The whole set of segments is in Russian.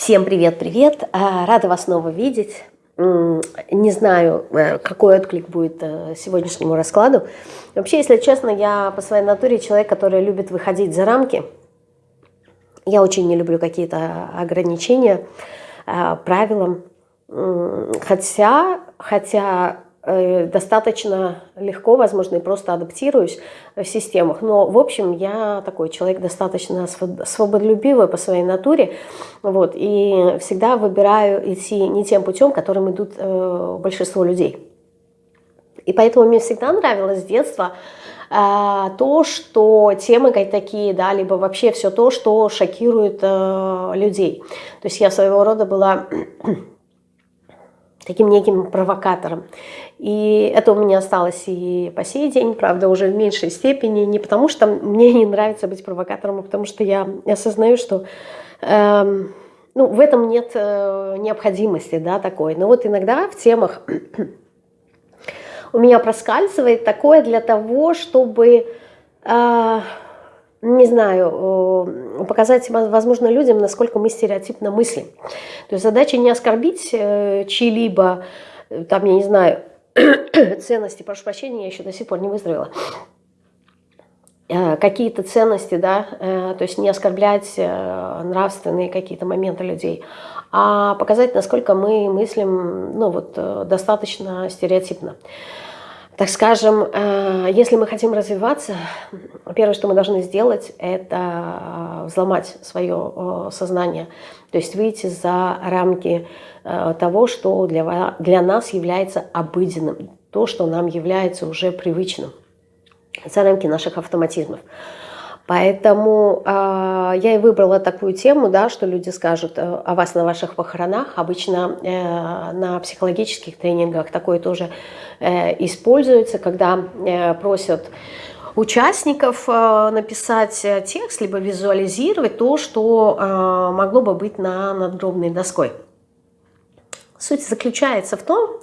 Всем привет-привет! А, рада вас снова видеть. Не знаю, э, какой отклик будет э, сегодняшнему раскладу. Вообще, если честно, я по своей натуре человек, который любит выходить за рамки. Я очень не люблю какие-то ограничения э, правилам. Хотя, хотя достаточно легко, возможно, и просто адаптируюсь в системах. Но, в общем, я такой человек достаточно свободолюбивый по своей натуре. Вот, и всегда выбираю идти не тем путем, которым идут э, большинство людей. И поэтому мне всегда нравилось с детства э, то, что темы такие, да, либо вообще все то, что шокирует э, людей. То есть я своего рода была таким неким провокатором. И это у меня осталось и по сей день, правда, уже в меньшей степени, не потому что мне не нравится быть провокатором, а потому что я осознаю, что э, ну, в этом нет э, необходимости да, такой. Но вот иногда в темах у меня проскальзывает такое для того, чтобы... Э, не знаю, э, показать, возможно, людям, насколько мы стереотипно мыслим. То есть задача не оскорбить э, чьи-либо, э, там, я не знаю, ценности, прошу прощения, я еще до сих пор не выздоровела, какие-то ценности, да, то есть не оскорблять нравственные какие-то моменты людей, а показать, насколько мы мыслим, ну вот, достаточно стереотипно так скажем, э, если мы хотим развиваться, первое, что мы должны сделать, это взломать свое э, сознание, то есть выйти за рамки э, того, что для, для нас является обыденным, то, что нам является уже привычным, за рамки наших автоматизмов. Поэтому э, я и выбрала такую тему, да, что люди скажут э, о вас на ваших похоронах. Обычно э, на психологических тренингах такое тоже э, используется, когда э, просят участников э, написать текст, либо визуализировать то, что э, могло бы быть на надгробной доской. Суть заключается в том,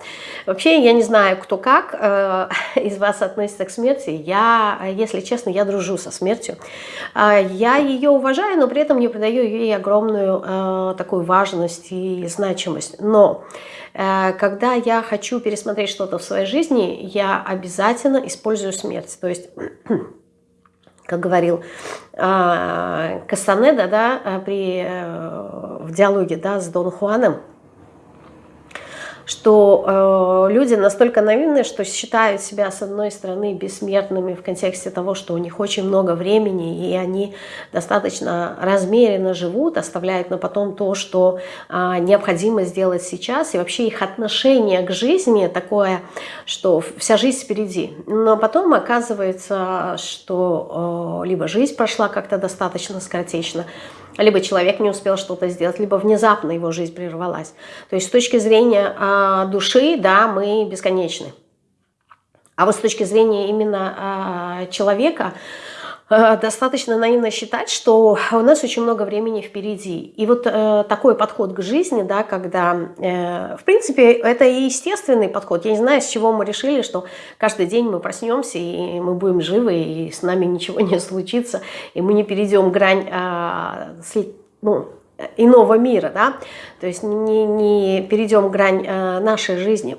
вообще я не знаю, кто как э, из вас относится к смерти. Я, если честно, я дружу со смертью. Э, я ее уважаю, но при этом не придаю ей огромную э, такую важность и значимость. Но э, когда я хочу пересмотреть что-то в своей жизни, я обязательно использую смерть. То есть как говорил э, Кастанеда да, э, при, э, в диалоге да, с Дон Хуаном, что э, люди настолько наивны, что считают себя, с одной стороны, бессмертными в контексте того, что у них очень много времени, и они достаточно размеренно живут, оставляют на потом то, что э, необходимо сделать сейчас, и вообще их отношение к жизни такое, что вся жизнь впереди. Но потом оказывается, что э, либо жизнь прошла как-то достаточно скоротечно, либо человек не успел что-то сделать, либо внезапно его жизнь прервалась. То есть с точки зрения а, души, да, мы бесконечны. А вот с точки зрения именно а, человека, Э, достаточно наивно считать, что у нас очень много времени впереди. И вот э, такой подход к жизни, да, когда, э, в принципе, это и естественный подход. Я не знаю, с чего мы решили, что каждый день мы проснемся, и мы будем живы, и с нами ничего не случится, и мы не перейдем грань э, ну, иного мира, да, то есть не, не перейдем грань э, нашей жизни.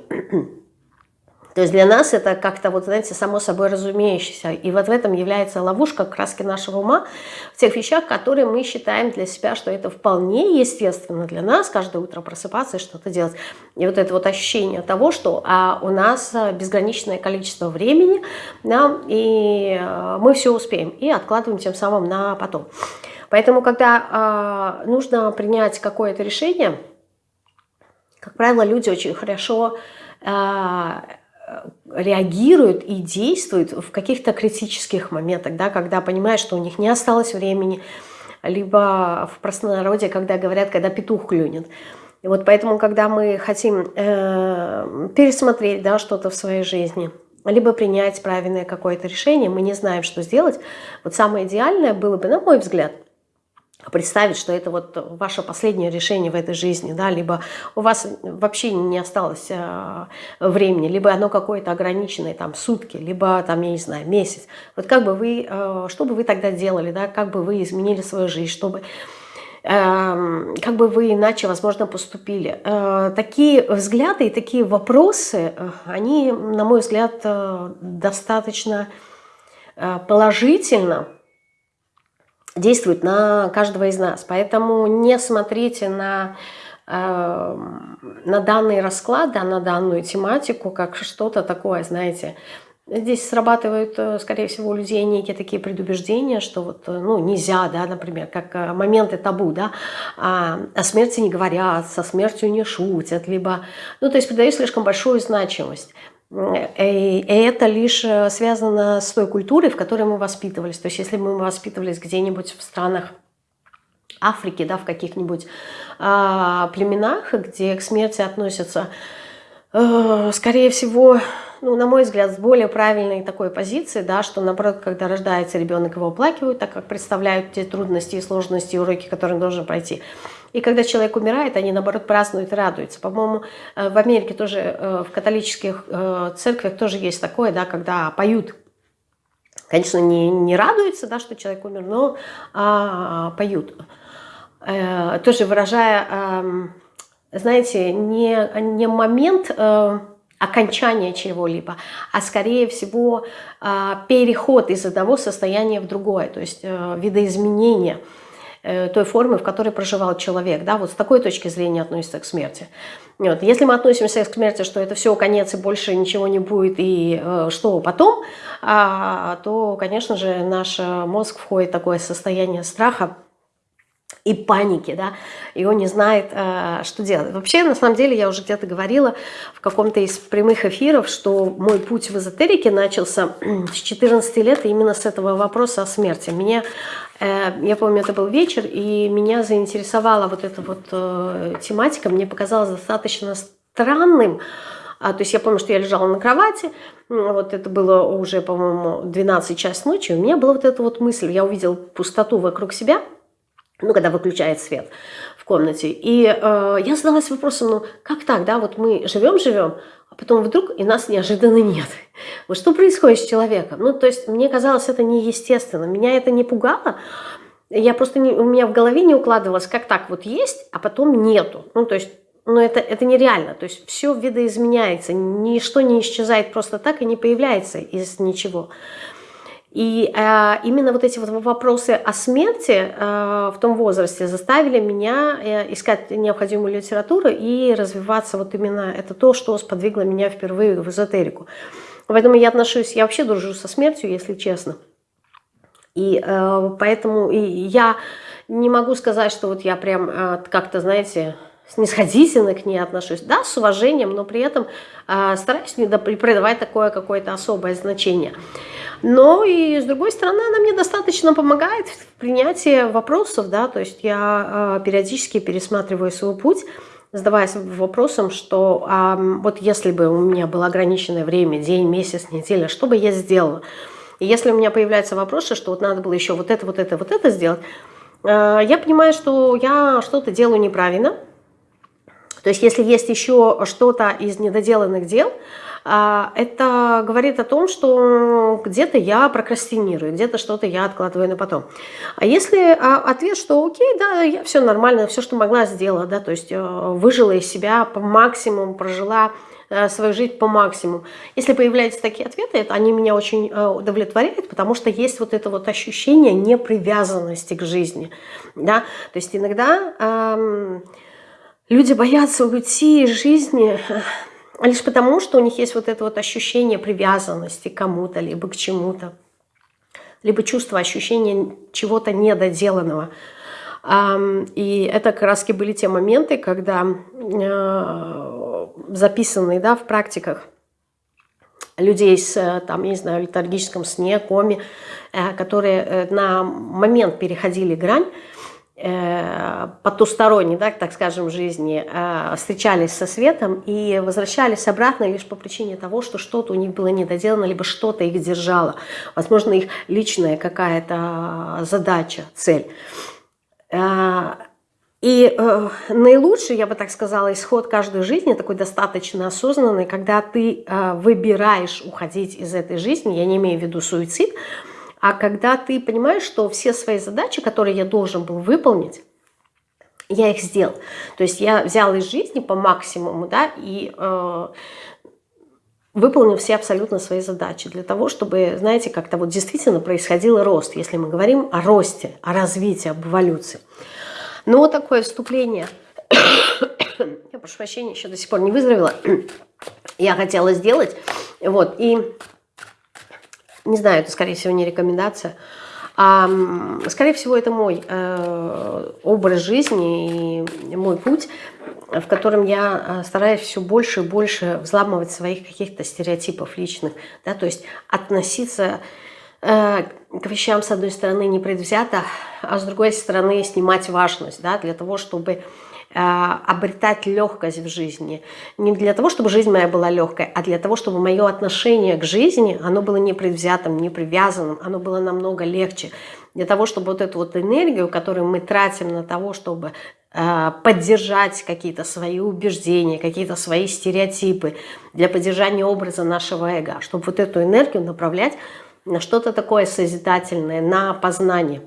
То есть для нас это как-то, вот знаете, само собой разумеющееся. И вот в этом является ловушка краски нашего ума, в тех вещах, которые мы считаем для себя, что это вполне естественно для нас, каждое утро просыпаться и что-то делать. И вот это вот ощущение того, что а, у нас безграничное количество времени, да, и а, мы все успеем, и откладываем тем самым на потом. Поэтому, когда а, нужно принять какое-то решение, как правило, люди очень хорошо а, реагируют и действуют в каких-то критических моментах, да, когда понимают, что у них не осталось времени, либо в простонародье, когда говорят, когда петух клюнет. И вот поэтому, когда мы хотим э, пересмотреть да, что-то в своей жизни, либо принять правильное какое-то решение, мы не знаем, что сделать, вот самое идеальное было бы, на мой взгляд – представить, что это вот ваше последнее решение в этой жизни, да, либо у вас вообще не осталось э, времени, либо оно какое-то ограниченное, там, сутки, либо, там, я не знаю, месяц. Вот как бы вы, э, что бы вы тогда делали, да, как бы вы изменили свою жизнь, чтобы Эм, как бы вы иначе, возможно, поступили. Э, такие взгляды и такие вопросы, они, на мой взгляд, достаточно положительно действуют на каждого из нас. Поэтому не смотрите на, на данный расклад, да, на данную тематику, как что-то такое, знаете, Здесь срабатывают, э, скорее всего, у людей некие такие предубеждения, что вот, э, ну, нельзя, да, например, как э, моменты табу, да, а, о смерти не говорят, со смертью не шутят, либо, ну, то есть придают слишком большую значимость. И это лишь связано с той культурой, в которой мы воспитывались. То есть если мы воспитывались где-нибудь в странах Африки, да, в каких-нибудь а, племенах, где к смерти относятся, а, скорее всего, ну, на мой взгляд, с более правильной такой позиции, да, что, наоборот, когда рождается ребенок, его оплакивают, так как представляют те трудности и сложности, и уроки, которые он должен пройти. И когда человек умирает, они, наоборот, празднуют и радуются. По-моему, э, в Америке тоже, э, в католических э, церквях тоже есть такое, да, когда поют. Конечно, не, не радуются, да, что человек умер, но а, поют. Тоже выражая, эм, знаете, не, не момент окончание чего-либо, а скорее всего переход из одного состояния в другое, то есть э, видоизменение э, той формы, в которой проживал человек. Да, вот с такой точки зрения относится к смерти. Вот. Если мы относимся к смерти, что это все конец и больше ничего не будет, и э, что потом, а, то, конечно же, наш мозг входит в такое состояние страха, и паники, да, и он не знает, э, что делать. Вообще, на самом деле, я уже где-то говорила в каком-то из прямых эфиров, что мой путь в эзотерике начался с 14 лет именно с этого вопроса о смерти. Меня, э, я помню, это был вечер, и меня заинтересовала вот эта вот э, тематика, мне показалось достаточно странным, а, то есть я помню, что я лежала на кровати, вот это было уже, по-моему, 12 час ночи, у меня была вот эта вот мысль, я увидела пустоту вокруг себя – ну, когда выключает свет в комнате. И э, я задалась вопросом, ну, как так, да, вот мы живем-живем, потом вдруг и нас неожиданно нет. Вот что происходит с человеком? Ну, то есть мне казалось это неестественно, меня это не пугало, я просто, не, у меня в голове не укладывалось, как так вот есть, а потом нету. Ну, то есть, ну, это, это нереально. То есть все видоизменяется, ничто не исчезает просто так и не появляется из ничего. И э, именно вот эти вот вопросы о смерти э, в том возрасте заставили меня э, искать необходимую литературу и развиваться вот именно это то, что сподвигло меня впервые в эзотерику. Поэтому я отношусь, я вообще дружу со смертью, если честно. И э, поэтому и я не могу сказать, что вот я прям э, как-то, знаете, снисходительно к ней отношусь. Да, с уважением, но при этом э, стараюсь не придавать такое какое-то особое значение. Но и с другой стороны, она мне достаточно помогает в принятии вопросов, да, то есть я э, периодически пересматриваю свой путь, задаваясь вопросом, что а, вот если бы у меня было ограниченное время, день, месяц, неделя, что бы я сделала? И если у меня появляются вопросы, что вот надо было еще вот это, вот это, вот это сделать, э, я понимаю, что я что-то делаю неправильно. То есть если есть еще что-то из недоделанных дел, а, это говорит о том, что где-то я прокрастинирую, где-то что-то я откладываю на потом. А если а, ответ, что окей, да, я все нормально, все, что могла, сделала, да, то есть э, выжила из себя по максимуму, прожила э, свою жизнь по максимуму. Если появляются такие ответы, это они меня очень э, удовлетворяют, потому что есть вот это вот ощущение непривязанности к жизни. Да? То есть иногда эм, люди боятся уйти из жизни лишь потому, что у них есть вот это вот ощущение привязанности к кому-то, либо к чему-то, либо чувство ощущения чего-то недоделанного. И это как раз были те моменты, когда э, записанные да, в практиках людей с, там, я не знаю, летаргическом сне, коме, э, которые э, на момент переходили грань, Э, потусторонней, да, так скажем, жизни, э, встречались со светом и возвращались обратно лишь по причине того, что что-то у них было недоделано, либо что-то их держало. Возможно, их личная какая-то задача, цель. Э, и э, наилучший, я бы так сказала, исход каждой жизни, такой достаточно осознанный, когда ты э, выбираешь уходить из этой жизни, я не имею в виду суицид, а когда ты понимаешь, что все свои задачи, которые я должен был выполнить, я их сделал. То есть я взял из жизни по максимуму, да, и э, выполнил все абсолютно свои задачи для того, чтобы, знаете, как-то вот действительно происходил рост, если мы говорим о росте, о развитии, об эволюции. Но вот такое вступление, я прошу прощения, еще до сих пор не выздоровела, я хотела сделать, вот, и не знаю, это, скорее всего, не рекомендация, а, скорее всего, это мой э, образ жизни и мой путь, в котором я э, стараюсь все больше и больше взламывать своих каких-то стереотипов личных, да, то есть относиться э, к вещам, с одной стороны, непредвзято, а с другой стороны, снимать важность, да, для того, чтобы обретать легкость в жизни. Не для того, чтобы жизнь моя была легкой, а для того, чтобы мое отношение к жизни, оно было не предвзятым, не привязанным, оно было намного легче. Для того, чтобы вот эту вот энергию, которую мы тратим на того, чтобы э, поддержать какие-то свои убеждения, какие-то свои стереотипы, для поддержания образа нашего эго, чтобы вот эту энергию направлять на что-то такое созидательное, на познание,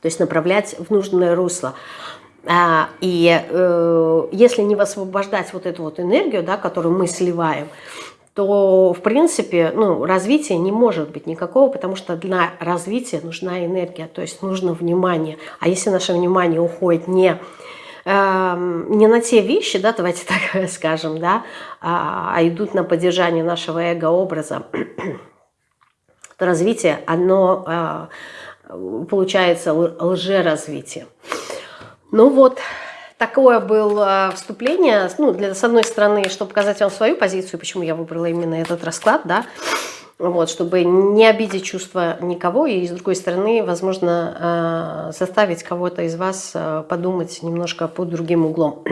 то есть направлять в нужное русло. А, и э, если не высвобождать вот эту вот энергию, да, которую мы сливаем, то, в принципе, ну, развития не может быть никакого, потому что для развития нужна энергия, то есть нужно внимание. А если наше внимание уходит не, э, не на те вещи, да, давайте так скажем, да, а, а идут на поддержание нашего эго-образа, то развитие, оно э, получается лжеразвитие. Ну вот, такое было вступление, ну, для, с одной стороны, чтобы показать вам свою позицию, почему я выбрала именно этот расклад, да, вот, чтобы не обидеть чувства никого, и с другой стороны, возможно, э, заставить кого-то из вас э, подумать немножко под другим углом.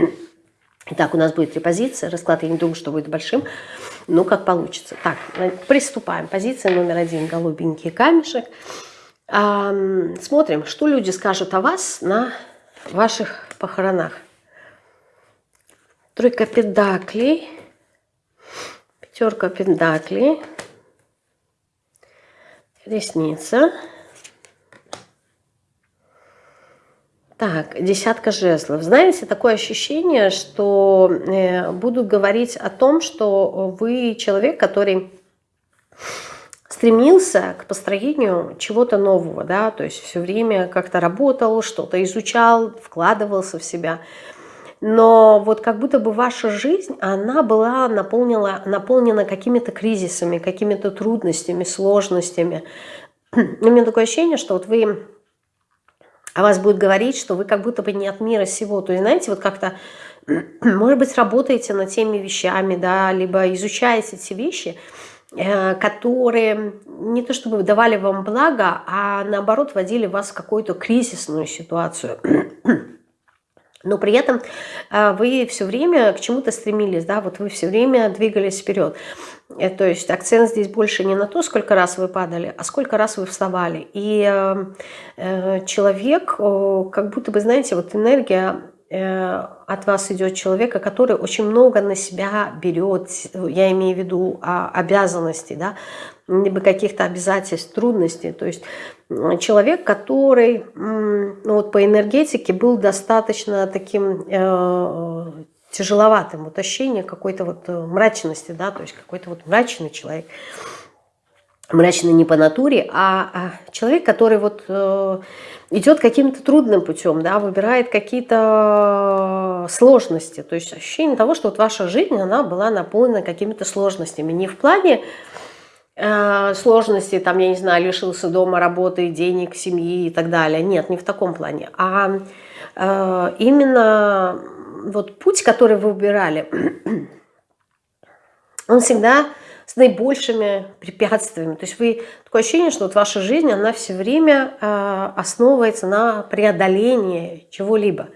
Итак, у нас будет три позиции, расклад я не думаю, что будет большим, но как получится. Так, приступаем. Позиция номер один, голубенький камешек. Смотрим, что люди скажут о вас на ваших похоронах. Тройка педаклей, пятерка педаклей, ресница. Так, десятка жезлов. Знаете, такое ощущение, что э, будут говорить о том, что вы человек, который стремился к построению чего-то нового, да, то есть все время как-то работал, что-то изучал, вкладывался в себя. Но вот как будто бы ваша жизнь, она была наполнена, наполнена какими-то кризисами, какими-то трудностями, сложностями. У меня такое ощущение, что вот вы, о вас будет говорить, что вы как будто бы не от мира сего. То есть, знаете, вот как-то, может быть, работаете над теми вещами, да, либо изучаете эти вещи – которые не то чтобы давали вам благо, а наоборот вводили вас в какую-то кризисную ситуацию. Но при этом э, вы все время к чему-то стремились, да, вот вы все время двигались вперед. Э, то есть акцент здесь больше не на то, сколько раз вы падали, а сколько раз вы вставали. И человек, как будто бы, знаете, вот энергия Э, от вас идет человека, который очень много на себя берет, я имею в виду а, обязанностей, да, либо каких-то обязательств, трудностей. То есть человек, который ну, вот по энергетике был достаточно таким э, тяжеловатым, вот ощущение какой-то вот э, мрачности, да, то есть какой-то вот мрачный человек. Мрачный не по натуре, а, а человек, который вот... Э, идет каким-то трудным путем, да, выбирает какие-то сложности. То есть ощущение того, что вот ваша жизнь, она была наполнена какими-то сложностями. Не в плане э, сложности, там, я не знаю, лишился дома, работы, денег, семьи и так далее. Нет, не в таком плане. А э, именно вот путь, который вы выбирали, он всегда с наибольшими препятствиями. То есть вы такое ощущение, что вот ваша жизнь, она все время э, основывается на преодолении чего-либо.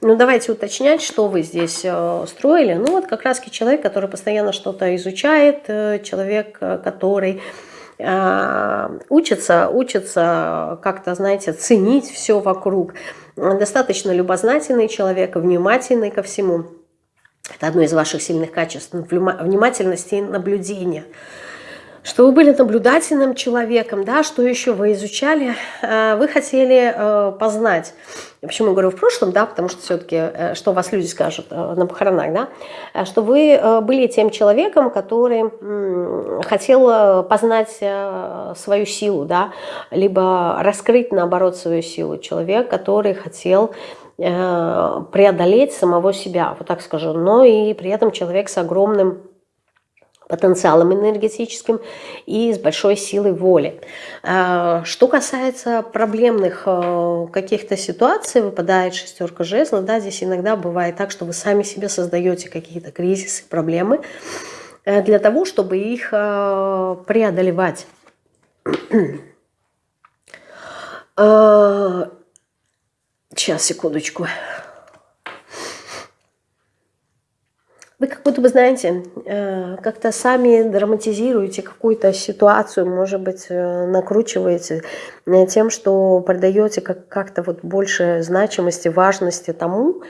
Ну, давайте уточнять, что вы здесь э, строили. Ну, вот как раз человек, который постоянно что-то изучает, э, человек, э, который э, учится, учится как-то, знаете, ценить все вокруг. Достаточно любознательный человек, внимательный ко всему. Это одно из ваших сильных качеств – внимательность и наблюдение. что вы были наблюдательным человеком, да, что еще вы изучали, э, вы хотели э, познать. Почему я говорю в прошлом, да, потому что все-таки, э, что вас люди скажут на похоронах, да, что вы были тем человеком, который хотел познать свою силу, да, либо раскрыть, наоборот, свою силу. Человек, который хотел преодолеть самого себя, вот так скажу, но и при этом человек с огромным потенциалом энергетическим и с большой силой воли. А, что касается проблемных э, каких-то ситуаций, выпадает шестерка жезлов, да, здесь иногда бывает так, что вы сами себе создаете какие-то кризисы, проблемы э, для того, чтобы их э, преодолевать. Сейчас, секундочку. Вы как будто бы, знаете, э, как-то сами драматизируете какую-то ситуацию, может быть, э, накручиваете э, тем, что продаете как-то вот больше значимости, важности тому,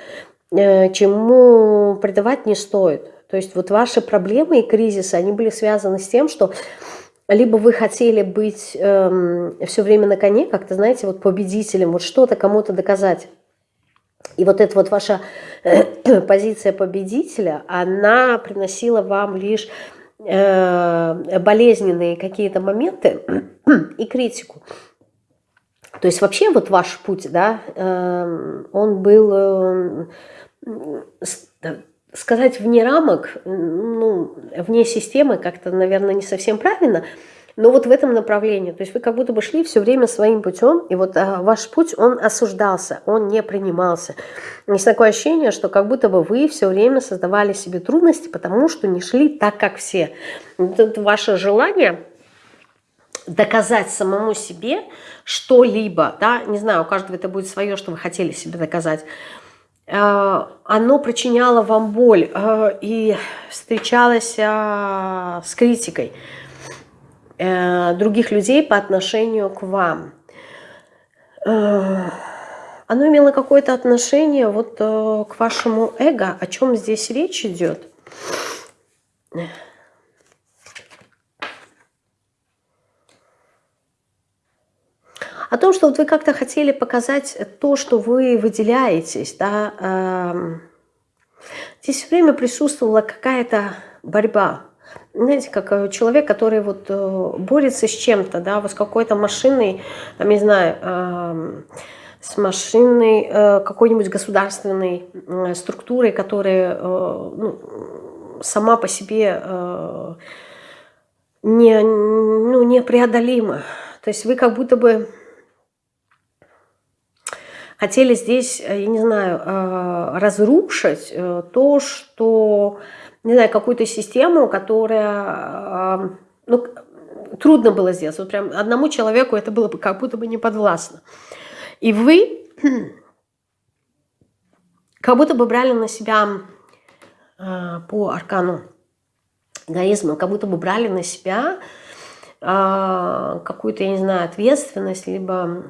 чему придавать не стоит. То есть вот ваши проблемы и кризисы, они были связаны с тем, что либо вы хотели быть эм, все время на коне, как-то, знаете, вот победителем, вот что-то кому-то доказать. И вот эта вот ваша э, позиция победителя, она приносила вам лишь э, болезненные какие-то моменты и критику. То есть вообще вот ваш путь, да, э, он был, сказать, вне рамок, ну, вне системы, как-то, наверное, не совсем правильно, но вот в этом направлении, то есть вы как будто бы шли все время своим путем, и вот а, ваш путь, он осуждался, он не принимался. Есть такое ощущение, что как будто бы вы все время создавали себе трудности, потому что не шли так, как все. Это ваше желание доказать самому себе что-либо, да, не знаю, у каждого это будет свое, что вы хотели себе доказать, оно причиняло вам боль а, и встречалось с критикой. Э, других людей по отношению к вам. Э, оно имело какое-то отношение вот э, к вашему эго. О чем здесь речь идет? О том, что вот вы как-то хотели показать то, что вы выделяетесь. Да? Эм, здесь все время присутствовала какая-то борьба знаете, как э, человек, который вот э, борется с чем-то, да, вот с какой-то машиной, там, не знаю, с машиной э, какой-нибудь государственной структурой, которая ну, сама по себе не, ну, непреодолима. То есть вы как будто бы хотели здесь, я не знаю, разрушить то, что не знаю, какую-то систему, которая, ну, трудно было сделать. Вот прям одному человеку это было бы как будто бы не подвластно. И вы как будто бы брали на себя по аркану эгоизма, как будто бы брали на себя какую-то, я не знаю, ответственность, либо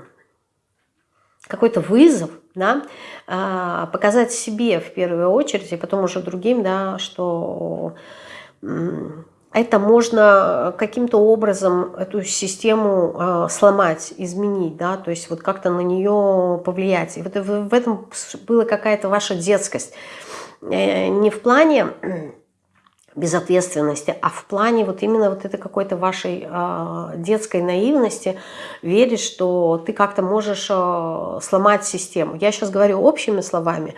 какой-то вызов, да, а, показать себе в первую очередь, и потом уже другим, да, что это можно каким-то образом эту систему а, сломать, изменить, да, то есть вот как-то на нее повлиять. И вот в этом была какая-то ваша детскость. Э, не в плане безответственности, а в плане вот именно вот этой какой-то вашей э, детской наивности верить, что ты как-то можешь э, сломать систему. Я сейчас говорю общими словами,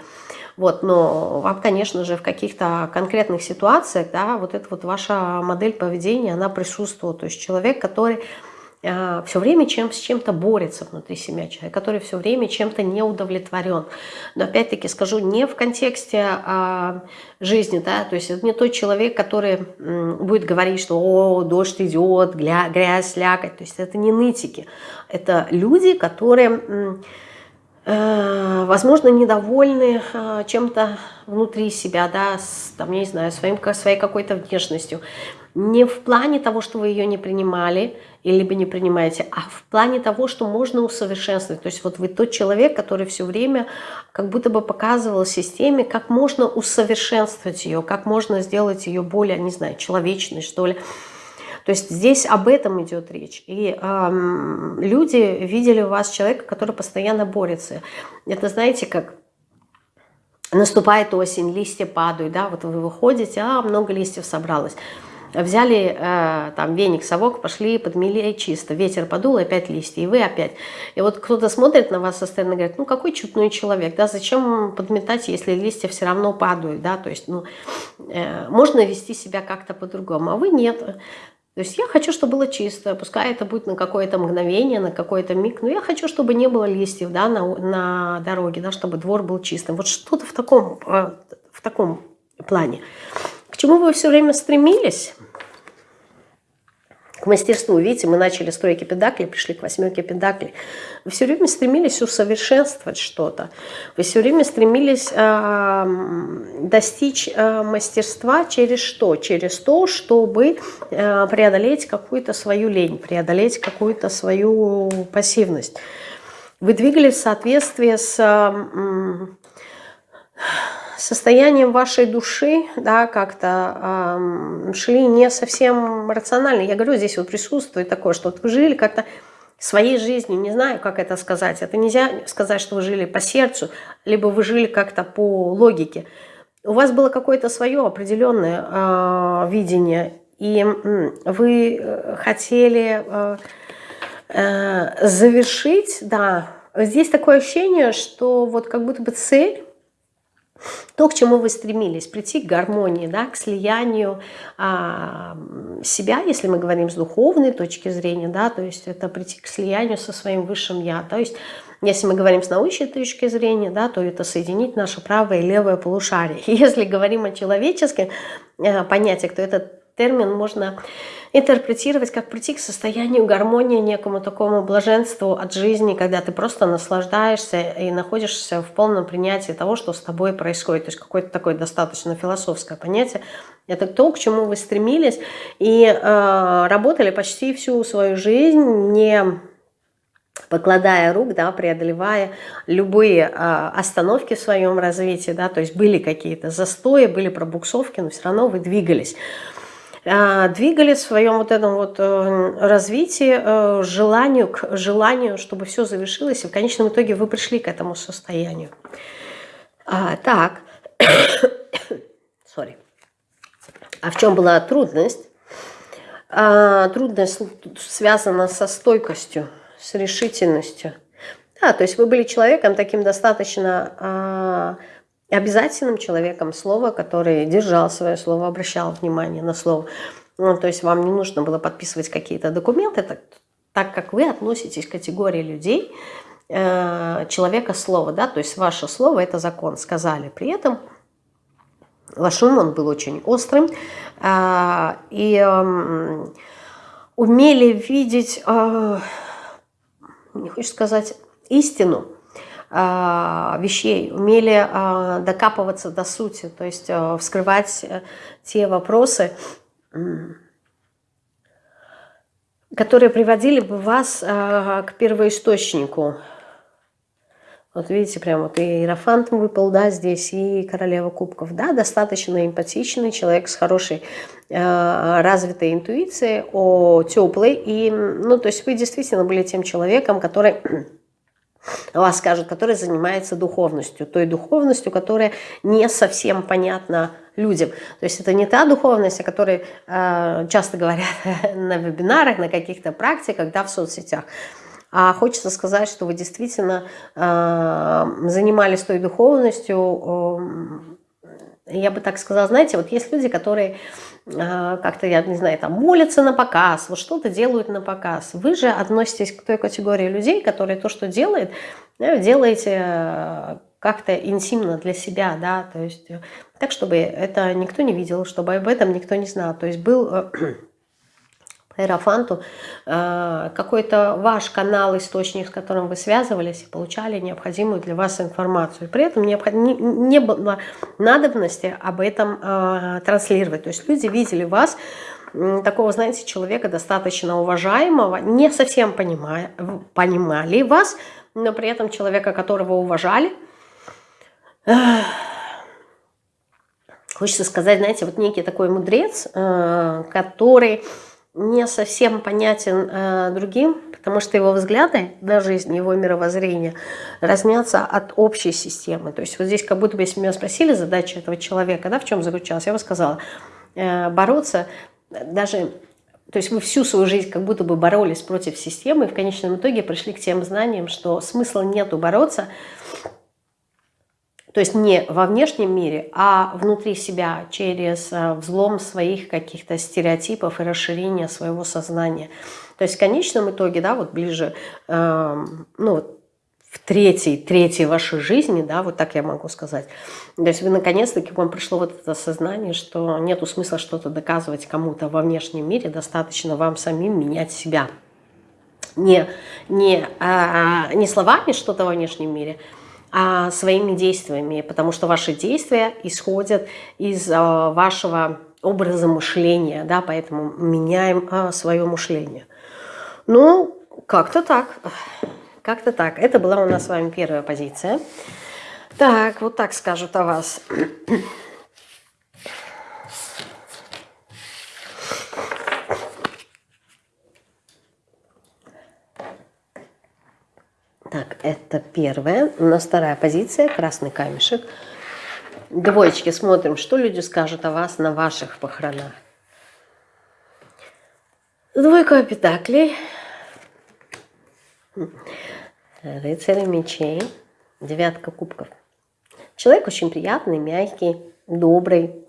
вот, но вам, конечно же, в каких-то конкретных ситуациях, да, вот эта вот ваша модель поведения, она присутствует. То есть человек, который все время чем, с чем-то борется внутри себя человек, который все время чем-то не удовлетворен. Но опять-таки скажу, не в контексте а, жизни, да, то есть это не тот человек, который будет говорить, что «О, дождь идет, грязь, грязь слякоть», то есть это не нытики, это люди, которые э, возможно, недовольны а, чем-то внутри себя, да, с, там, не знаю, своим, своей какой-то внешностью. Не в плане того, что вы ее не принимали, либо не принимаете, а в плане того, что можно усовершенствовать. То есть вот вы тот человек, который все время как будто бы показывал системе, как можно усовершенствовать ее, как можно сделать ее более, не знаю, человечной, что ли. То есть здесь об этом идет речь. И эм, люди видели у вас человека, который постоянно борется. Это знаете, как наступает осень, листья падают, да, вот вы выходите, а много листьев собралось взяли э, там веник, совок, пошли, подмели чисто, ветер подул, опять листья, и вы опять. И вот кто-то смотрит на вас со стороны и говорит, ну какой чудной человек, да, зачем подметать, если листья все равно падают, да, то есть, ну, э, можно вести себя как-то по-другому, а вы нет. То есть я хочу, чтобы было чисто, пускай это будет на какое-то мгновение, на какой-то миг, но я хочу, чтобы не было листьев да, на, на дороге, да, чтобы двор был чистым. Вот что-то в таком, э, в таком плане. К чему вы все время стремились? К мастерству. Видите, мы начали с тройки педакли, пришли к восьмерке педакли. Вы все время стремились усовершенствовать что-то. Вы все время стремились э, достичь э, мастерства через что? Через то, чтобы э, преодолеть какую-то свою лень, преодолеть какую-то свою пассивность. Вы двигались в соответствии с... Э, состоянием вашей души, да, как-то э, шли не совсем рационально. Я говорю, здесь вот присутствует такое, что вот вы жили как-то своей жизнью, не знаю, как это сказать. Это нельзя сказать, что вы жили по сердцу, либо вы жили как-то по логике. У вас было какое-то свое определенное э, видение, и вы э, хотели э, э, завершить, да, здесь такое ощущение, что вот как будто бы цель то, к чему вы стремились, прийти к гармонии, да, к слиянию а, себя, если мы говорим с духовной точки зрения, да, то есть это прийти к слиянию со своим высшим Я. То есть если мы говорим с научной точки зрения, да, то это соединить наше правое и левое полушарие. Если говорим о человеческих э, понятиях, то этот термин можно интерпретировать как прийти к состоянию гармонии, некому такому блаженству от жизни, когда ты просто наслаждаешься и находишься в полном принятии того, что с тобой происходит. То есть какое-то такое достаточно философское понятие. Это то, к чему вы стремились и э, работали почти всю свою жизнь, не покладая рук, да, преодолевая любые э, остановки в своем развитии, да, то есть были какие-то застои, были пробуксовки, но все равно вы двигались. А, двигали в своем вот этом вот э, развитии э, желанию, к желанию, чтобы все завершилось, и в конечном итоге вы пришли к этому состоянию. А, так, sorry. А в чем была трудность? А, трудность связана со стойкостью, с решительностью. Да, то есть вы были человеком таким достаточно а, обязательным человеком слова, который держал свое слово, обращал внимание на слово. Ну, то есть вам не нужно было подписывать какие-то документы, так, так как вы относитесь к категории людей, э, человека слова, да, то есть ваше слово – это закон, сказали. При этом ваш ум, он был очень острым, э, и э, умели видеть, э, не хочу сказать, истину, вещей, умели а, докапываться до сути, то есть а, вскрывать э, те вопросы, которые приводили бы вас к первоисточнику. Вот видите, прям вот и Иерофант выпал, да, здесь, и Королева Кубков, да, достаточно эмпатичный человек с хорошей э, развитой интуицией, о теплой, и, ну, то есть вы действительно были тем человеком, который вас скажут, который занимается духовностью, той духовностью, которая не совсем понятна людям. То есть это не та духовность, о которой э, часто говорят на вебинарах, на каких-то практиках, да, в соцсетях. А хочется сказать, что вы действительно э, занимались той духовностью, я бы так сказала, знаете, вот есть люди, которые э, как-то, я не знаю, там молятся на показ, вот что-то делают на показ. Вы же относитесь к той категории людей, которые то, что делают, делаете э, как-то интимно для себя, да, то есть э, так, чтобы это никто не видел, чтобы об этом никто не знал. То есть был Аэрофанту, э, какой-то ваш канал, источник, с которым вы связывались и получали необходимую для вас информацию. При этом не было надобности об этом э, транслировать. То есть люди видели вас, такого, знаете, человека достаточно уважаемого, не совсем понимая, понимали вас, но при этом человека, которого уважали. Хочется сказать, знаете, вот некий такой мудрец, э, который не совсем понятен э, другим, потому что его взгляды на жизнь, его мировоззрение разнятся от общей системы. То есть вот здесь как будто бы, если меня спросили задача этого человека, да, в чем заключалась, я бы сказала, э, бороться даже... То есть вы всю свою жизнь как будто бы боролись против системы, и в конечном итоге пришли к тем знаниям, что смысла нету бороться, то есть не во внешнем мире, а внутри себя, через э, взлом своих каких-то стереотипов и расширение своего сознания. То есть в конечном итоге, да, вот ближе, э, ну, в третьей, третьей вашей жизни, да, вот так я могу сказать. То есть вы наконец-таки, вам пришло вот это сознание, что нету смысла что-то доказывать кому-то во внешнем мире, достаточно вам самим менять себя. Не, не, а, не словами что-то во внешнем мире, а своими действиями, потому что ваши действия исходят из а, вашего образа мышления, да, поэтому меняем а, свое мышление. Ну, как-то так, как-то так. Это была у нас с вами первая позиция. Так, вот так скажут о вас. Так, это первая. У нас вторая позиция, красный камешек. Двоечки, смотрим, что люди скажут о вас на ваших похоронах. Двойка пентаклей. Рыцарь мечей. Девятка кубков. Человек очень приятный, мягкий, добрый,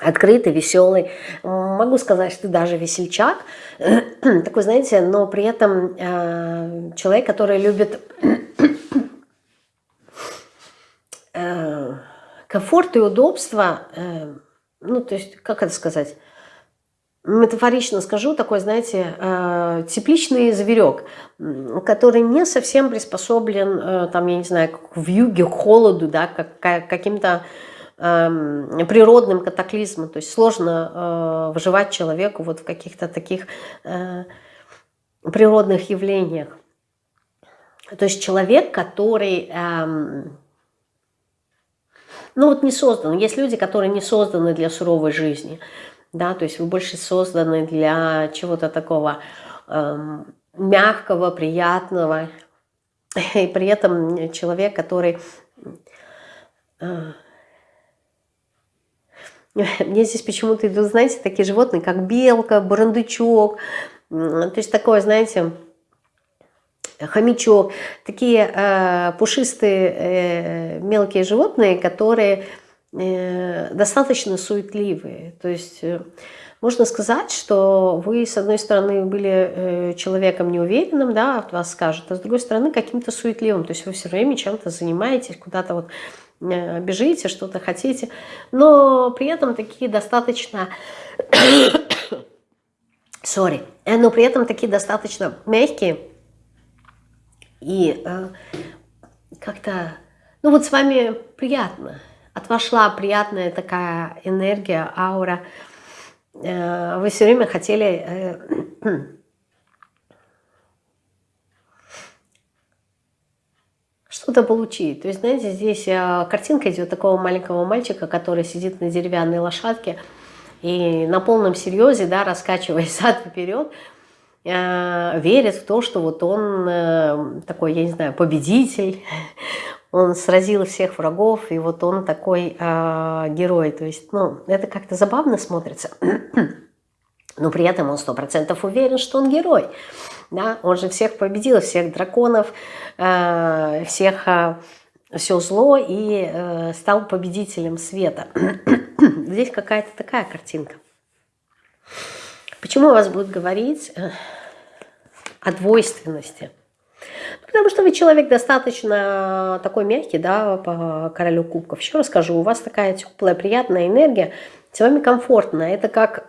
открытый, веселый. Могу сказать, что ты даже весельчак. Такой, знаете, но при этом э, человек, который любит э, комфорт и удобство. Э, ну, то есть, как это сказать? метафорично скажу, такой, знаете, э, тепличный зверек, который не совсем приспособлен, э, там, я не знаю, в юге, к холоду, да, как, каким-то Эм, природным катаклизмом. То есть сложно э, выживать человеку вот в каких-то таких э, природных явлениях. То есть человек, который... Эм, ну вот не создан. Есть люди, которые не созданы для суровой жизни. Да, то есть вы больше созданы для чего-то такого эм, мягкого, приятного. И при этом человек, который э, Мне здесь почему-то идут, знаете, такие животные, как белка, барандучок, то есть такое, знаете, хомячок, такие э, пушистые э, мелкие животные, которые э, достаточно суетливые. То есть э, можно сказать, что вы, с одной стороны, были э, человеком неуверенным, да, вас скажут, а с другой стороны, каким-то суетливым. То есть вы все время чем-то занимаетесь, куда-то вот бежите, что-то хотите, но при этом такие достаточно, sorry, э, но при этом такие достаточно мягкие и э, как-то, ну вот с вами приятно, от вас приятная такая энергия, аура, э, вы все время хотели... Э, что-то получить. То есть, знаете, здесь э, картинка идет такого маленького мальчика, который сидит на деревянной лошадке и на полном серьезе, да, раскачиваясь зад вперед, э, верит в то, что вот он э, такой, я не знаю, победитель, он сразил всех врагов, и вот он такой герой. То есть, ну, это как-то забавно смотрится, но при этом он сто процентов уверен, что он герой. Да? Он же всех победил, всех драконов, э, всех э, все зло и э, стал победителем света. Здесь какая-то такая картинка. Почему у вас будет говорить о двойственности? Потому что вы человек достаточно такой мягкий, да, по королю кубков. Еще расскажу, у вас такая теплая, приятная энергия, с вами комфортно. Это как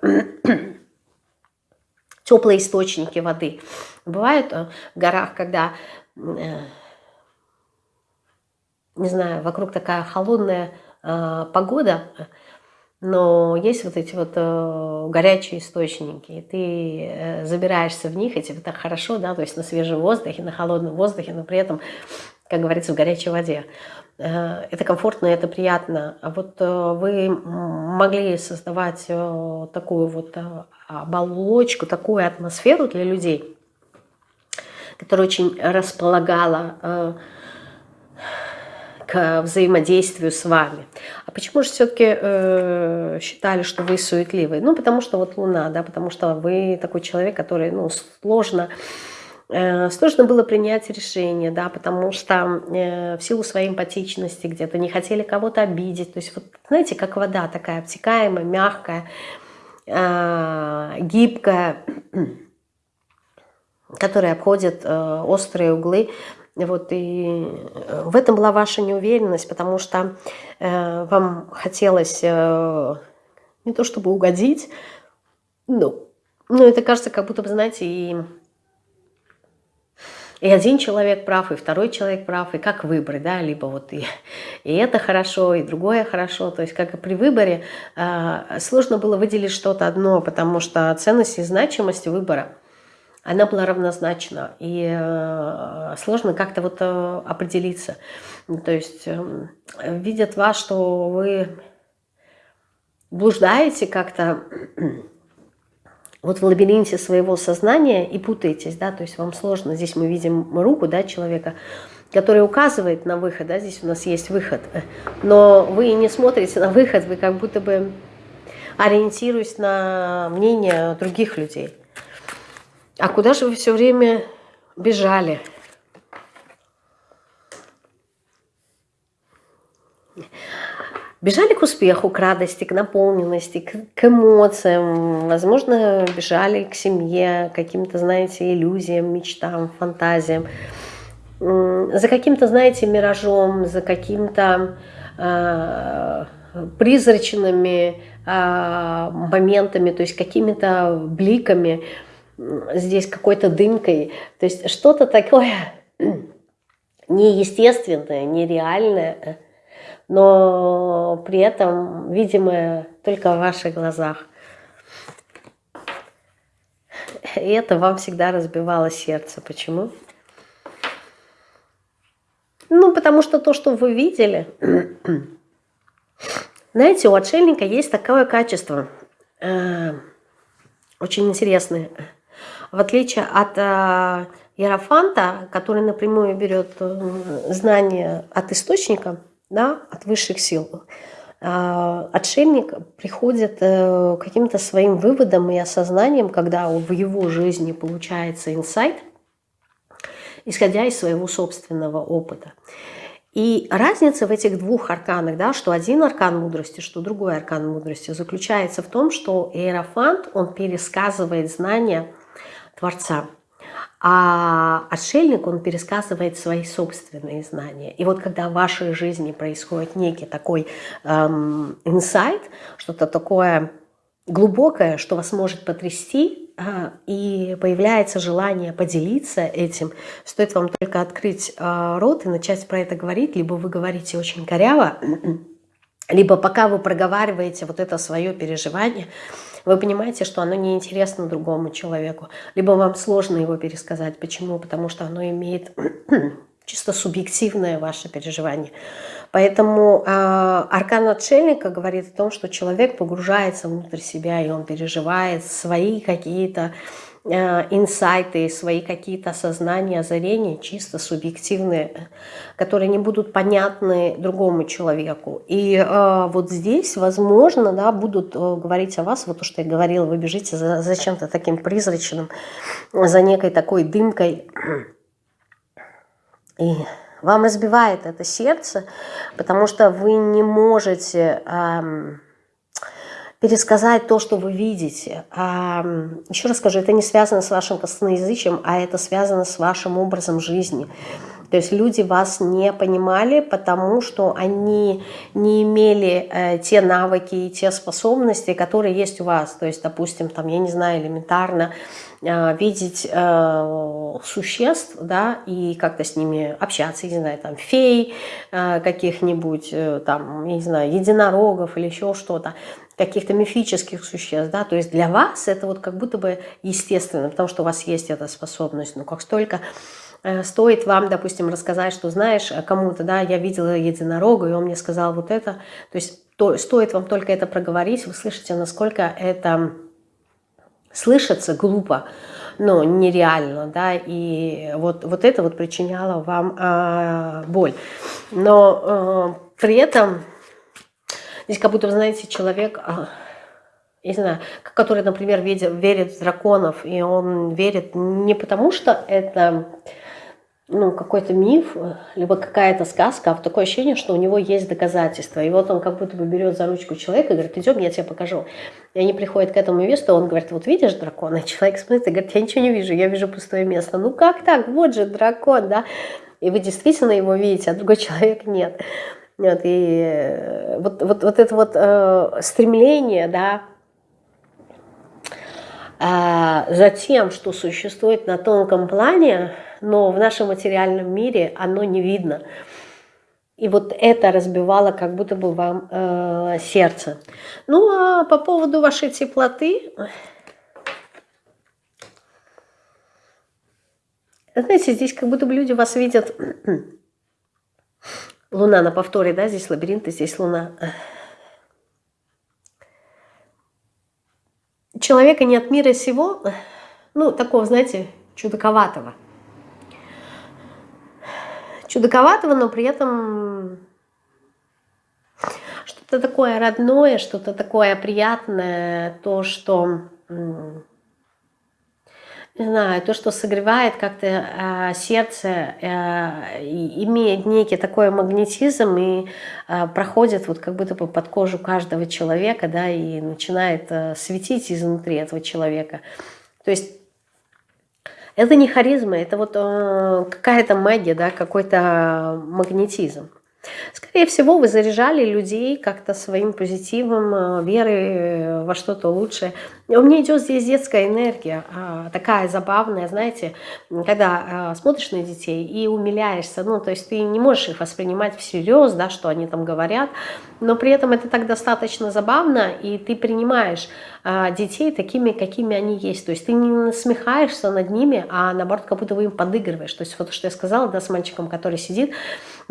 теплые источники воды. Бывает э, в горах, когда, э, не знаю, вокруг такая холодная э, погода, но есть вот эти вот горячие источники, и ты забираешься в них, и тебе так хорошо, да, то есть на свежем воздухе, на холодном воздухе, но при этом, как говорится, в горячей воде. Э, это комфортно, это приятно. А вот э, вы могли создавать э, такую вот оболочку, такую атмосферу для людей, которая очень располагала к взаимодействию с вами. А почему же все-таки считали, что вы суетливый? Ну, потому что вот Луна, да, потому что вы такой человек, который, ну, сложно сложно было принять решение, да, потому что э, в силу своей эмпатичности где-то не хотели кого-то обидеть. То есть, вот, знаете, как вода такая обтекаемая, мягкая, э, гибкая, которая обходит острые углы. Вот, и в этом была ваша неуверенность, потому что вам хотелось не то чтобы угодить, ну, но это кажется, как будто бы, знаете, и и один человек прав, и второй человек прав, и как выбрать, да, либо вот и, и это хорошо, и другое хорошо, то есть как и при выборе э, сложно было выделить что-то одно, потому что ценность и значимость выбора, она была равнозначна, и э, сложно как-то вот э, определиться, то есть э, видят вас, что вы блуждаете как-то, вот в лабиринте своего сознания и путаетесь, да, то есть вам сложно. Здесь мы видим руку, да, человека, который указывает на выход, да, здесь у нас есть выход, но вы не смотрите на выход, вы как будто бы ориентируясь на мнение других людей. А куда же вы все время бежали? Бежали к успеху, к радости, к наполненности, к, к эмоциям. Возможно, бежали к семье, к каким-то, знаете, иллюзиям, мечтам, фантазиям. За каким-то, знаете, миражом, за каким-то э, призрачными э, моментами, то есть какими-то бликами, здесь какой-то дымкой. То есть что-то такое неестественное, нереальное, но при этом видимое только в ваших глазах. И это вам всегда разбивало сердце. Почему? Ну, потому что то, что вы видели... Знаете, у отшельника есть такое качество, э, очень интересное. В отличие от э, Иерофанта, который напрямую берет э, знания от источника, да, от высших сил. А, отшельник приходит э, к каким-то своим выводам и осознанием, когда в его жизни получается инсайт, исходя из своего собственного опыта. И разница в этих двух арканах, да, что один аркан мудрости, что другой аркан мудрости, заключается в том, что Иерофант, он пересказывает знания Творца – а отшельник, он пересказывает свои собственные знания. И вот когда в вашей жизни происходит некий такой эм, инсайт, что-то такое глубокое, что вас может потрясти, э, и появляется желание поделиться этим, стоит вам только открыть э, рот и начать про это говорить, либо вы говорите очень коряво, либо пока вы проговариваете вот это свое переживание, вы понимаете, что оно неинтересно другому человеку, либо вам сложно его пересказать. Почему? Потому что оно имеет чисто субъективное ваше переживание. Поэтому э, аркан отшельника говорит о том, что человек погружается внутрь себя, и он переживает свои какие-то инсайты, свои какие-то осознания, озарения, чисто субъективные, которые не будут понятны другому человеку. И э, вот здесь, возможно, да, будут э, говорить о вас, вот то, что я говорила, вы бежите за, за чем-то таким призрачным, за некой такой дымкой. И вам разбивает это сердце, потому что вы не можете... Э, пересказать то, что вы видите. А, еще раз скажу, это не связано с вашим косноязычием, а это связано с вашим образом жизни. То есть люди вас не понимали, потому что они не имели э, те навыки и те способности, которые есть у вас. То есть, допустим, там, я не знаю, элементарно э, видеть э, существ, да, и как-то с ними общаться, я не знаю, там, фей э, каких-нибудь, э, там, я не знаю, единорогов или еще что-то каких-то мифических существ, да, то есть для вас это вот как будто бы естественно, потому что у вас есть эта способность, но как столько э, стоит вам, допустим, рассказать, что знаешь кому-то, да, я видела единорога, и он мне сказал вот это. То есть то, стоит вам только это проговорить, вы слышите, насколько это слышится глупо, но нереально, да, и вот, вот это вот причиняло вам э, боль. Но э, при этом здесь как будто, вы знаете, человек... Э, не знаю, который, например, верит, верит в драконов, и он верит не потому, что это ну, какой-то миф, либо какая-то сказка, а в такое ощущение, что у него есть доказательства. И вот он как будто бы берет за ручку человека и говорит, идем, я тебе покажу. И они приходят к этому месту, он говорит, вот видишь дракона? И человек смотрит и говорит, я ничего не вижу, я вижу пустое место. Ну как так? Вот же дракон, да? И вы действительно его видите, а другой человек нет. Вот, и э, вот, вот, вот это вот э, стремление, да, а, за тем, что существует на тонком плане, но в нашем материальном мире оно не видно. И вот это разбивало как будто бы вам э, сердце. Ну а по поводу вашей теплоты, знаете, здесь как будто бы люди вас видят. Луна на повторе, да, здесь лабиринт, здесь луна. человека не от мира сего, ну, такого, знаете, чудаковатого. Чудаковатого, но при этом что-то такое родное, что-то такое приятное, то, что не знаю, то, что согревает как-то э, сердце, э, имеет некий такой магнетизм и э, проходит вот как будто бы под кожу каждого человека, да, и начинает э, светить изнутри этого человека. То есть это не харизма, это вот э, какая-то магия, да, какой-то магнетизм. Скорее всего, вы заряжали людей как-то своим позитивом, э, верой э, во что-то лучшее. У меня идет здесь детская энергия, а, такая забавная, знаете, когда э, смотришь на детей и умиляешься, ну, то есть ты не можешь их воспринимать всерьез, да, что они там говорят, но при этом это так достаточно забавно, и ты принимаешь детей такими, какими они есть. То есть ты не насмехаешься над ними, а наоборот, как будто вы им подыгрываешь. То есть вот что я сказала, да, с мальчиком, который сидит,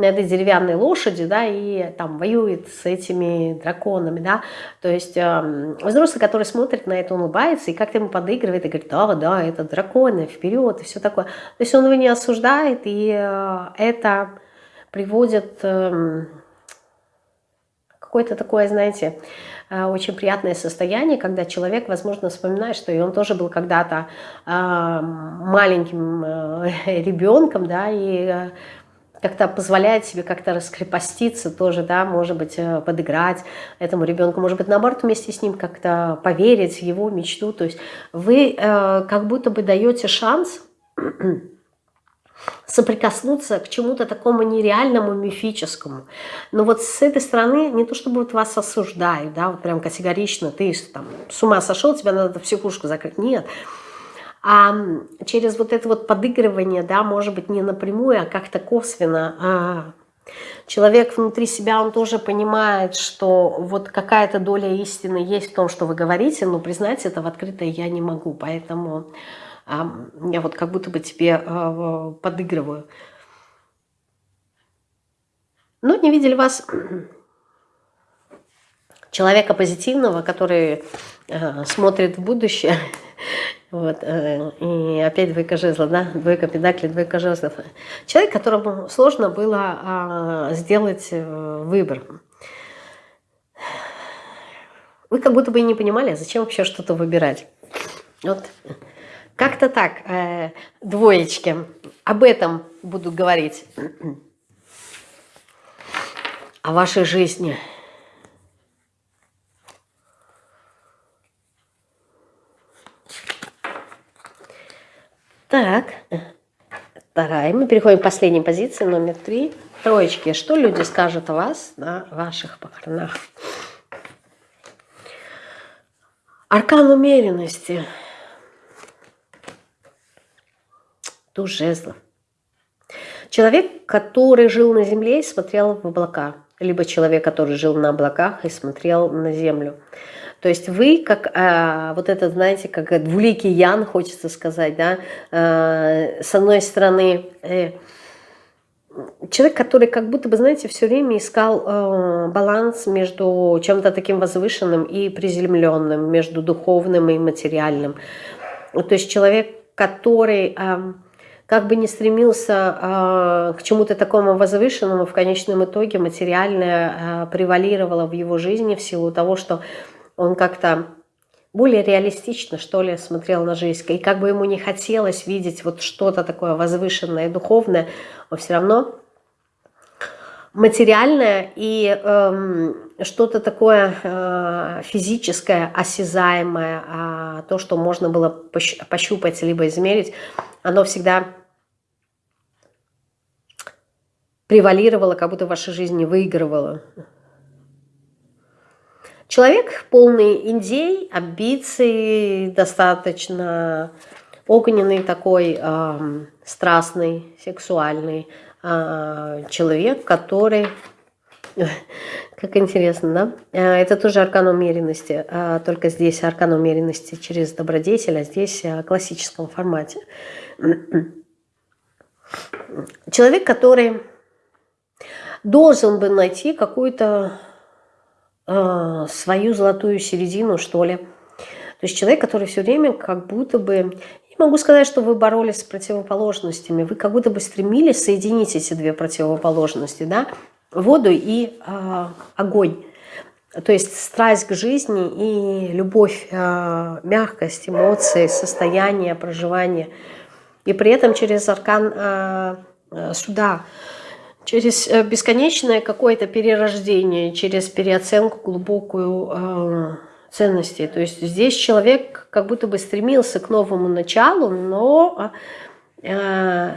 на этой деревянной лошади, да, и там воюет с этими драконами, да, то есть э, взрослый, который смотрит на это, улыбается и как-то ему подыгрывает и говорит, да, да, это драконы, вперед и все такое. То есть он его не осуждает, и э, это приводит э, какое-то такое, знаете, э, очень приятное состояние, когда человек, возможно, вспоминает, что и он тоже был когда-то э, маленьким э, ребенком, да, и как-то позволяет себе как-то раскрепоститься тоже, да, может быть, э, подыграть этому ребенку, может быть, наоборот, вместе с ним как-то поверить в его мечту. То есть вы э, как будто бы даете шанс соприкоснуться к чему-то такому нереальному, мифическому. Но вот с этой стороны не то чтобы вот вас осуждают, да, вот прям категорично, ты там с ума сошел, тебя надо в психушку закрыть. Нет, а через вот это вот подыгрывание, да, может быть, не напрямую, а как-то косвенно, а человек внутри себя, он тоже понимает, что вот какая-то доля истины есть в том, что вы говорите, но признать это в открытое я не могу, поэтому а, я вот как будто бы тебе а, подыгрываю. Ну, не видели вас человека позитивного, который э, смотрит в будущее вот. Э, и опять двойка жезла, да, двойка педаклей, двойка жезлов. Человек, которому сложно было а, сделать э, выбор. Вы как будто бы и не понимали, зачем вообще что-то выбирать. Вот как-то так, э, двоечки, об этом буду говорить, о вашей жизни – Так, вторая. Мы переходим к последней позиции, номер три. Троечки. Что люди скажут о вас на ваших похоронах? Аркан умеренности. Туз жезлов. Человек, который жил на земле и смотрел в облака. либо человек, который жил на облаках и смотрел на землю. То есть вы, как э, вот этот, знаете, как двуликий Ян, хочется сказать, да, э, с одной стороны, э, человек, который как будто бы, знаете, все время искал э, баланс между чем-то таким возвышенным и приземленным, между духовным и материальным. То есть человек, который... Э, как бы не стремился э, к чему-то такому возвышенному, в конечном итоге материальное э, превалировало в его жизни в силу того, что он как-то более реалистично, что ли, смотрел на жизнь. И как бы ему не хотелось видеть вот что-то такое возвышенное и духовное, он все равно материальное и э, что-то такое э, физическое, осязаемое, а то, что можно было пощупать либо измерить, оно всегда превалировало, как будто в вашей жизни выигрывало. Человек полный идей, амбиций, достаточно огненный такой, э, страстный, сексуальный э, человек, который... Как интересно, да? Э, это тоже аркан умеренности, э, только здесь аркан умеренности через добродетель, а здесь в классическом формате. Человек, который должен бы найти какую-то э, свою золотую середину, что ли. То есть человек, который все время как будто бы... Не могу сказать, что вы боролись с противоположностями. Вы как будто бы стремились соединить эти две противоположности, да? Воду и э, огонь. То есть страсть к жизни и любовь, э, мягкость, эмоции, состояние, проживание. И при этом через аркан э, суда через э, бесконечное какое-то перерождение, через переоценку глубокую э, ценностей. То есть здесь человек как будто бы стремился к новому началу, но э,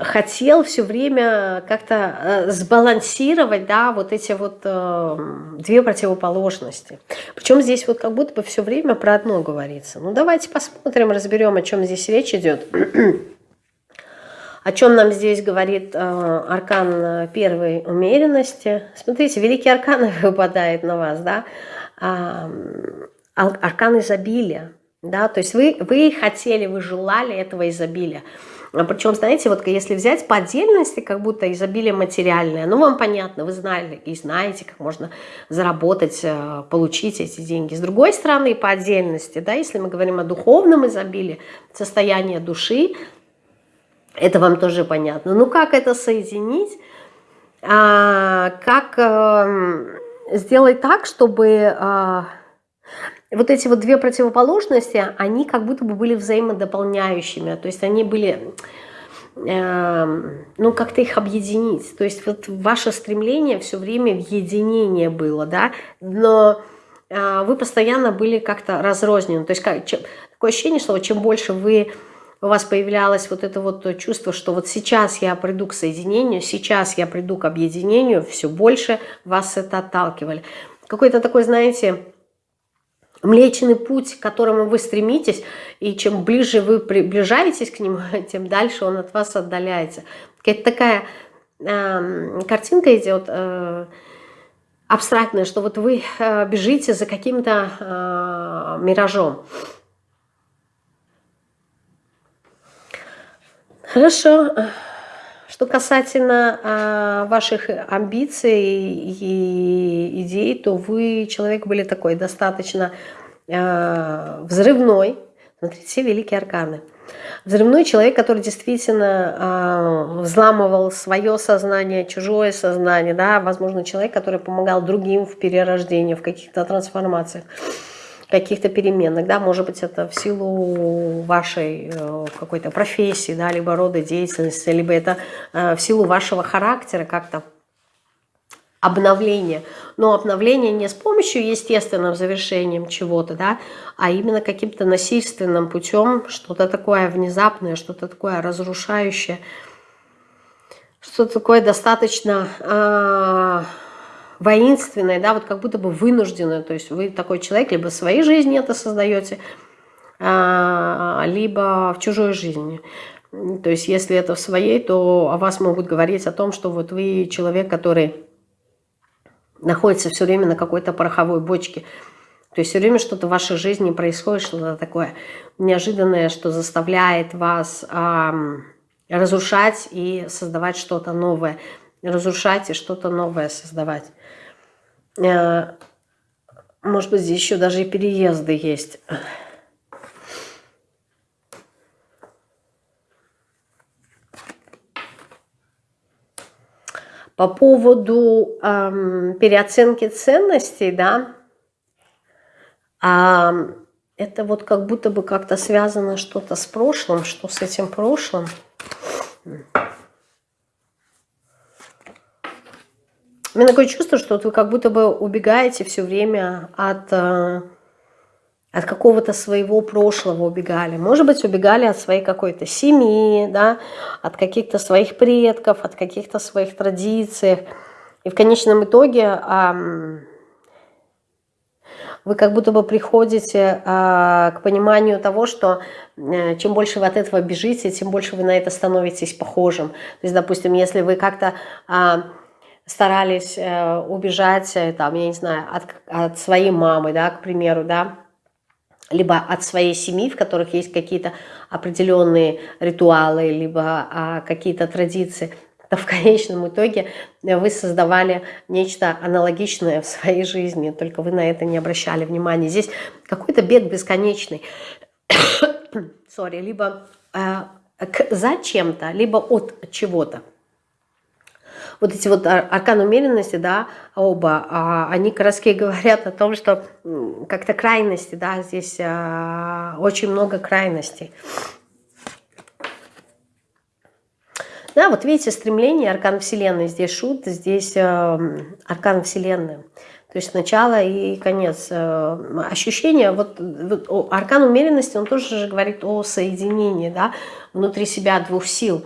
хотел все время как-то э, сбалансировать, да, вот эти вот э, две противоположности. Причем здесь вот как будто бы все время про одно говорится. Ну давайте посмотрим, разберем, о чем здесь речь идет. О чем нам здесь говорит э, аркан э, первой умеренности? Смотрите, великий аркан выпадает на вас, да? А, аркан изобилия, да? То есть вы, вы хотели, вы желали этого изобилия. А Причем, знаете, вот если взять по отдельности, как будто изобилие материальное, ну, вам понятно, вы знали и знаете, как можно заработать, э, получить эти деньги. С другой стороны, по отдельности, да, если мы говорим о духовном изобилии, состояние души, это вам тоже понятно. Ну как это соединить? А, как а, сделать так, чтобы а, вот эти вот две противоположности, они как будто бы были взаимодополняющими. То есть они были, э, ну как-то их объединить. То есть вот ваше стремление все время в единение было, да, но э, вы постоянно были как-то разрознены. То есть как, чем, такое ощущение, что чем больше вы у вас появлялось вот это вот чувство, что вот сейчас я приду к соединению, сейчас я приду к объединению, все больше вас это отталкивали. Какой-то такой, знаете, млечный путь, к которому вы стремитесь, и чем ближе вы приближаетесь к нему, тем дальше он от вас отдаляется. Какая-то такая э, картинка идет э, абстрактная, что вот вы э, бежите за каким-то э, миражом. Хорошо. Что касательно а, ваших амбиций и идей, то вы, человек, были такой достаточно а, взрывной. Смотрите, все великие арканы. Взрывной человек, который действительно а, взламывал свое сознание, чужое сознание, да, возможно, человек, который помогал другим в перерождении, в каких-то трансформациях каких-то переменных, да, может быть, это в силу вашей э, какой-то профессии, да, либо рода деятельности, либо это э, в силу вашего характера как-то обновление. Но обновление не с помощью естественным завершением чего-то, да, а именно каким-то насильственным путем, что-то такое внезапное, что-то такое разрушающее, что-то такое достаточно... Э воинственное, да, вот как будто бы вынужденное, то есть вы такой человек, либо в своей жизни это создаете, а, либо в чужой жизни. То есть если это в своей, то о вас могут говорить о том, что вот вы человек, который находится все время на какой-то пороховой бочке. То есть все время что-то в вашей жизни происходит, что-то такое неожиданное, что заставляет вас эм, разрушать и создавать что-то новое. Разрушать и что-то новое создавать. Э, может быть, здесь еще даже и переезды есть. По поводу эм, переоценки ценностей, да, э, это вот как будто бы как-то связано что-то с прошлым, что с этим прошлым. У меня такое чувство, что вот вы как будто бы убегаете все время от, э, от какого-то своего прошлого убегали. Может быть, убегали от своей какой-то семьи, да, от каких-то своих предков, от каких-то своих традиций. И в конечном итоге вы как будто бы приходите а, к пониманию того, что э, чем больше вы от этого бежите, тем больше вы на это становитесь похожим. То есть, допустим, если вы как-то а, старались э, убежать, э, там, я не знаю, от, от своей мамы, да, к примеру, да, либо от своей семьи, в которых есть какие-то определенные ритуалы, либо а, какие-то традиции, то в конечном итоге вы создавали нечто аналогичное в своей жизни, только вы на это не обращали внимания. Здесь какой-то бег бесконечный, sorry, либо э, за чем-то, либо от чего-то. Вот эти вот аркан умеренности, да, оба, а, они как говорят о том, что как-то крайности, да, здесь а, очень много крайностей. Да, вот видите, стремление, аркан Вселенной. Здесь шут, здесь э, аркан Вселенной. То есть начало и конец. Э, ощущение, вот, вот аркан умеренности, он тоже же говорит о соединении, да, внутри себя двух сил.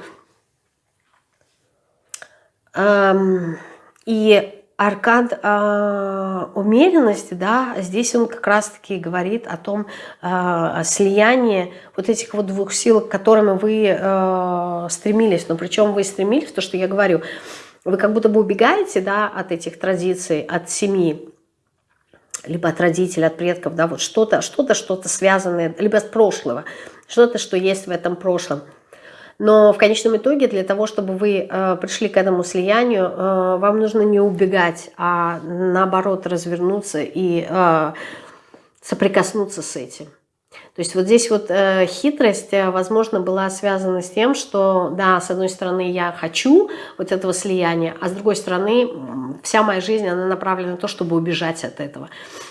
И аркан э, умеренности, да, здесь он как раз-таки говорит о том э, слиянии вот этих вот двух сил, к которым вы э, стремились. Но причем вы стремились, то, что я говорю, вы как будто бы убегаете, да, от этих традиций, от семьи, либо от родителей, от предков, да, вот что-то, что-то, что-то связанное, либо с прошлого, что-то, что есть в этом прошлом – но в конечном итоге для того, чтобы вы э, пришли к этому слиянию, э, вам нужно не убегать, а наоборот развернуться и э, соприкоснуться с этим. То есть вот здесь вот э, хитрость, э, возможно, была связана с тем, что, да, с одной стороны, я хочу вот этого слияния, а с другой стороны, вся моя жизнь, она направлена на то, чтобы убежать от этого.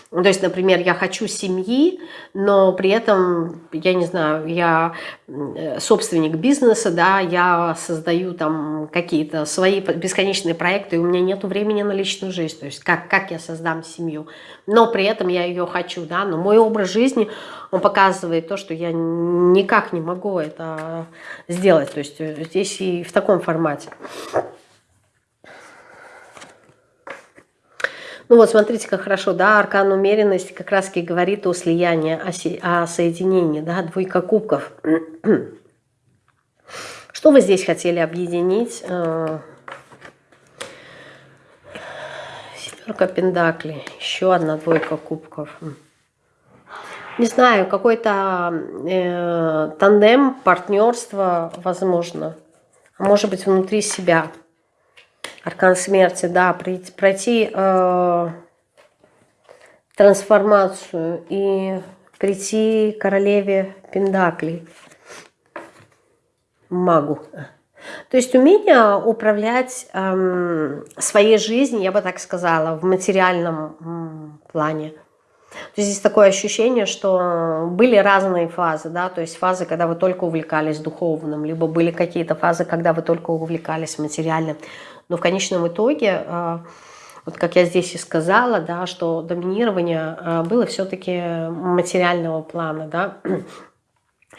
То есть, например, я хочу семьи, но при этом, я не знаю, я э, собственник бизнеса, да, я создаю там какие-то свои бесконечные проекты, и у меня нет времени на личную жизнь, то есть как, как я создам семью, но при этом я ее хочу, да, но мой образ жизни, он показывает то, что я никак не могу это сделать, то есть э, здесь и в таком формате. Ну вот, смотрите, как хорошо, да, аркан умеренности как раз и говорит о слиянии, о, о соединении, да, двойка кубков. Что вы здесь хотели объединить? Э, Семерка пентаклей, еще одна двойка кубков. Не знаю, какой-то э, тандем, партнерство, возможно. Может быть, внутри себя. Аркан смерти, да, пройти, пройти э, трансформацию и прийти к королеве Пендаклей, магу. То есть умение управлять эм, своей жизнью, я бы так сказала, в материальном плане. То есть здесь такое ощущение, что были разные фазы, да, то есть фазы, когда вы только увлекались духовным, либо были какие-то фазы, когда вы только увлекались материальным. Но в конечном итоге, э, вот как я здесь и сказала, да, что доминирование э, было все-таки материального плана, да,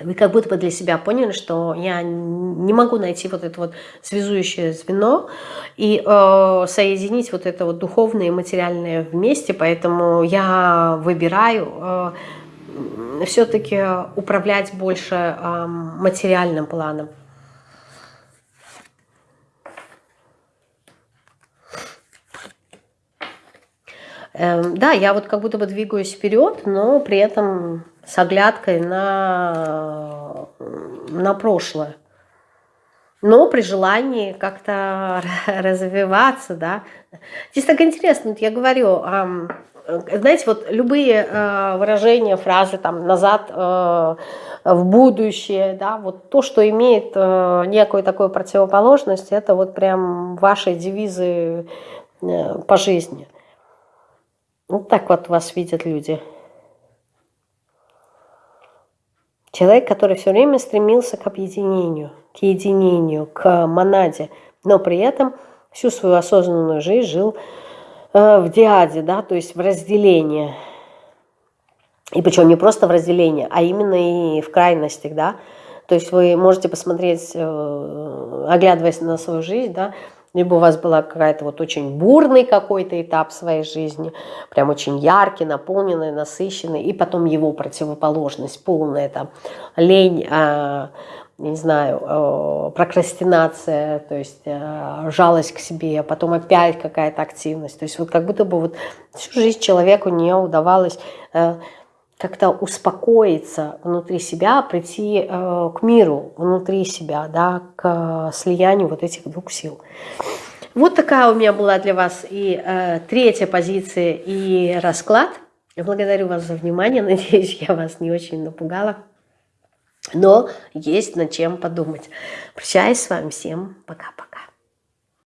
вы как будто бы для себя поняли, что я не могу найти вот это вот связующее звено и э, соединить вот это вот духовное и материальное вместе, поэтому я выбираю э, все-таки управлять больше э, материальным планом. Эм, да, я вот как будто бы двигаюсь вперед, но при этом с оглядкой на, на прошлое. Но при желании как-то развиваться, да. Здесь так интересно, вот я говорю, знаете, вот любые э, выражения, фразы там назад э, в будущее, да, вот то, что имеет э, некую такую противоположность, это вот прям ваши девизы по жизни. Вот так вот вас видят люди. Человек, который все время стремился к объединению, к единению, к монаде, но при этом всю свою осознанную жизнь жил Э, в диаде, да, то есть в разделении. И причем не просто в разделении, а именно и в крайностях, да. То есть вы можете посмотреть, э, оглядываясь на свою жизнь, да, либо у вас была какая-то вот очень бурный какой-то этап своей жизни, прям очень яркий, наполненный, насыщенный, и потом его противоположность, полная там лень, а, не знаю, э, прокрастинация, то есть э, жалость к себе, а потом опять какая-то активность. То есть вот как будто бы вот всю жизнь человеку не удавалось э, как-то успокоиться внутри себя, прийти к миру внутри себя, да, к слиянию вот этих двух сил. Вот такая у меня была для вас и э, третья позиция, и расклад. Благодарю вас за внимание. Надеюсь, я вас не очень напугала. Но есть над чем подумать. Прощаюсь с вами. Всем пока-пока.